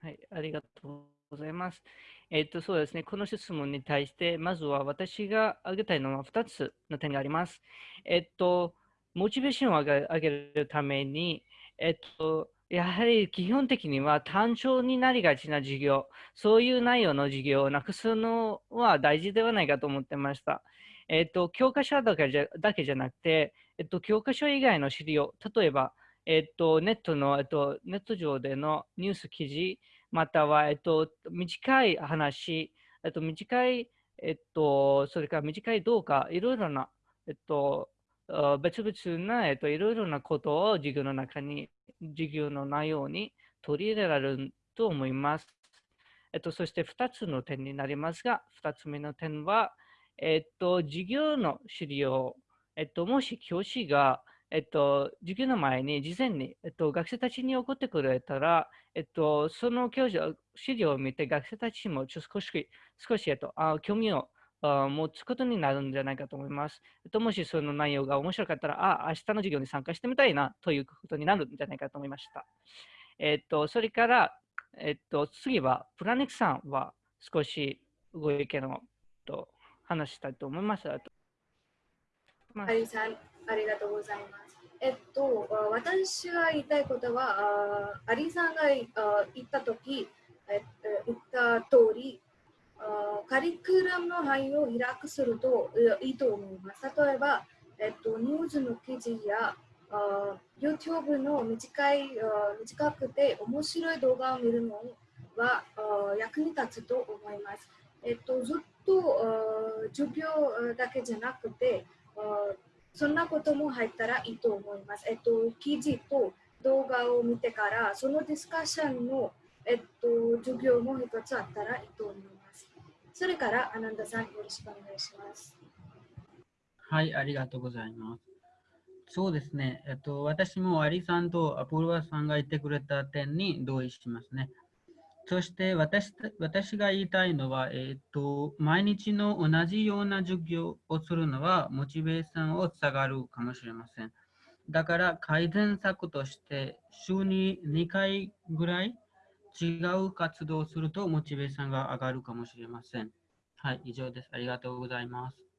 はい、ありがとうございます。えっと、そうですね。この質問に対して、まずは私が挙げたいのは2つの点があります。えっと、モチベーションを上げるために、えっと、やはり基本的には単調になりがちな授業、そういう内容の授業をなくすのは大事ではないかと思ってました。えっと、教科書だけじゃだけじゃなくて、えっと、教科書以外の資料、例えば、えっと、ネットの、えっと、ネット上でのニュース記事、または、えっと、短い話、えっと、短い、えっと、それから短い動画、いろいろな、えっと、別々な、えっと、いろいろなことを授業の中に、授業の内容に取り入れられると思います。えっと、そして2つの点になりますが、2つ目の点は、えっと、授業の資料、えっと、もし教師がえっと、授業の前に事前に、えっと、学生たちに送ってくれたら、えっと、その教授、資料を見て学生たちも少し、少し、えっと、あ興味をあ持つことになるんじゃないかと思います。えっと、もしその内容が面白かったら、あ、明日の授業に参加してみたいなということになるんじゃないかと思いました。えっと、それから、えっと、次は、プラネクさんは少しご意見をと話したいと思います。まあ、さん、ありがとうございます。えっと、私が言いたいことは、あアリさんが言ったとき、え言った通り、カリキュラムの範囲を開くするといいと思います。例えば、えっと、ニュースの記事や YouTube の短い短くて面白い動画を見るのは役に立つと思います。えっと、ずっと授業だけじゃなくて、そんなことも入ったらいいと思います。えっと、記事と動画を見てから、そのディスカッションの、えっと、授業も一つあったらいいと思います。それから、アナンダさん、よろしくお願いします。はい、ありがとうございます。そうですね、えっと、私もアリさんとアポロワさんが言ってくれた点に同意しますね。そして私私が言いたいのは、えーと、毎日の同じような授業をするのはモチベーションを下がるかもしれません。だから改善策として週に2回ぐらい違う活動をするとモチベーションが上がるかもしれません。はい、以上です。ありがとうございます。